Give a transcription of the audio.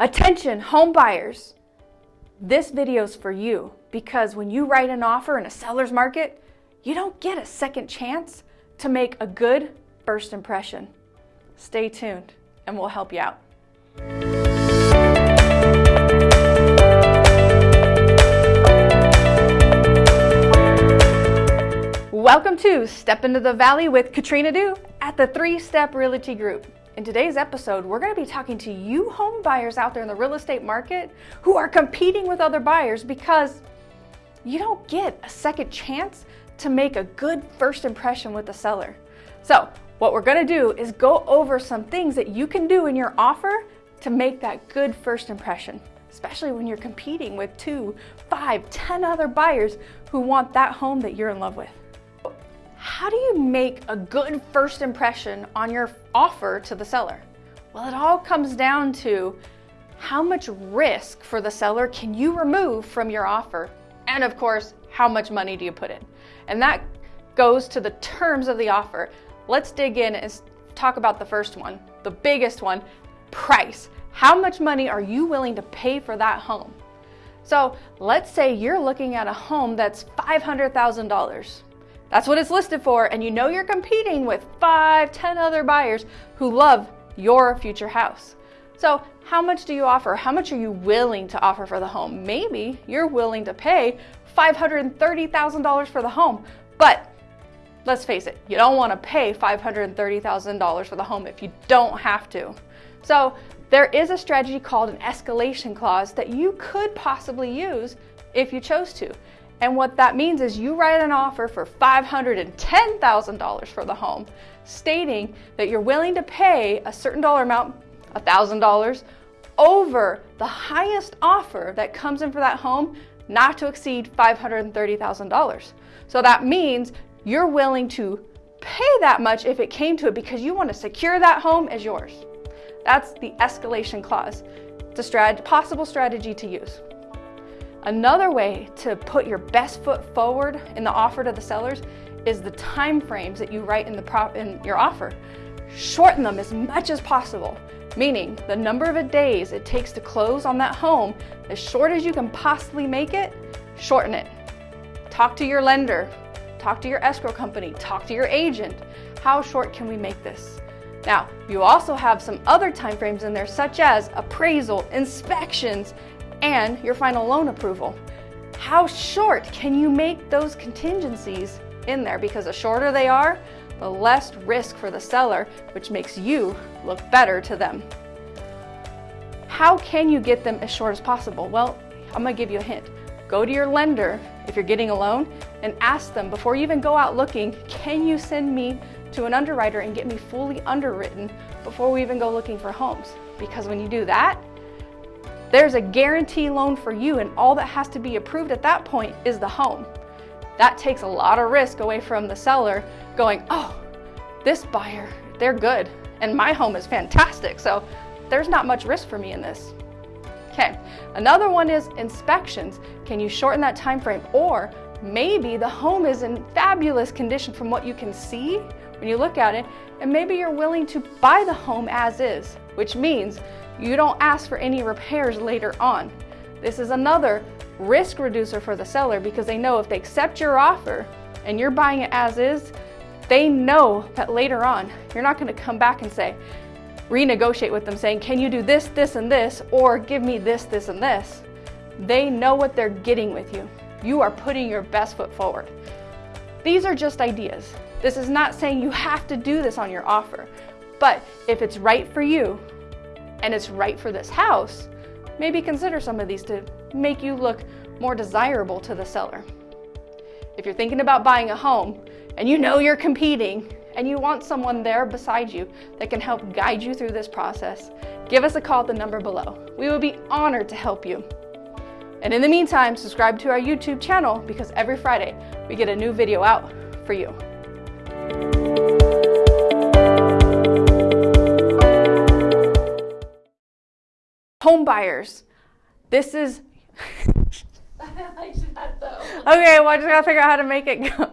Attention, home buyers. This video is for you because when you write an offer in a seller's market, you don't get a second chance to make a good first impression. Stay tuned and we'll help you out. Welcome to Step Into the Valley with Katrina Du at the Three Step Realty Group. In today's episode, we're going to be talking to you home buyers out there in the real estate market who are competing with other buyers because you don't get a second chance to make a good first impression with the seller. So what we're going to do is go over some things that you can do in your offer to make that good first impression, especially when you're competing with two, five, ten other buyers who want that home that you're in love with how do you make a good first impression on your offer to the seller? Well, it all comes down to how much risk for the seller can you remove from your offer? And of course, how much money do you put in? And that goes to the terms of the offer. Let's dig in and talk about the first one, the biggest one, price. How much money are you willing to pay for that home? So let's say you're looking at a home that's $500,000. That's what it's listed for, and you know you're competing with five, ten other buyers who love your future house. So how much do you offer? How much are you willing to offer for the home? Maybe you're willing to pay $530,000 for the home, but let's face it, you don't want to pay $530,000 for the home if you don't have to. So there is a strategy called an escalation clause that you could possibly use if you chose to. And what that means is you write an offer for $510,000 for the home, stating that you're willing to pay a certain dollar amount, $1,000, over the highest offer that comes in for that home, not to exceed $530,000. So that means you're willing to pay that much if it came to it because you want to secure that home as yours. That's the escalation clause. It's a strat possible strategy to use. Another way to put your best foot forward in the offer to the sellers is the time frames that you write in, the prop, in your offer. Shorten them as much as possible, meaning the number of days it takes to close on that home, as short as you can possibly make it, shorten it. Talk to your lender, talk to your escrow company, talk to your agent. How short can we make this? Now, you also have some other time frames in there, such as appraisal, inspections, and your final loan approval. How short can you make those contingencies in there? Because the shorter they are, the less risk for the seller, which makes you look better to them. How can you get them as short as possible? Well, I'm gonna give you a hint. Go to your lender if you're getting a loan and ask them before you even go out looking, can you send me to an underwriter and get me fully underwritten before we even go looking for homes? Because when you do that, there's a guarantee loan for you and all that has to be approved at that point is the home. That takes a lot of risk away from the seller going, oh, this buyer, they're good and my home is fantastic. So there's not much risk for me in this. Okay, another one is inspections. Can you shorten that time frame? Or maybe the home is in fabulous condition from what you can see when you look at it, and maybe you're willing to buy the home as is, which means you don't ask for any repairs later on. This is another risk reducer for the seller because they know if they accept your offer and you're buying it as is, they know that later on you're not going to come back and say, renegotiate with them saying, can you do this, this, and this, or give me this, this, and this. They know what they're getting with you. You are putting your best foot forward. These are just ideas. This is not saying you have to do this on your offer, but if it's right for you, and it's right for this house, maybe consider some of these to make you look more desirable to the seller. If you're thinking about buying a home and you know you're competing and you want someone there beside you that can help guide you through this process, give us a call at the number below. We will be honored to help you. And in the meantime, subscribe to our YouTube channel because every Friday we get a new video out for you. home buyers. This is. okay, well, I just gotta figure out how to make it go.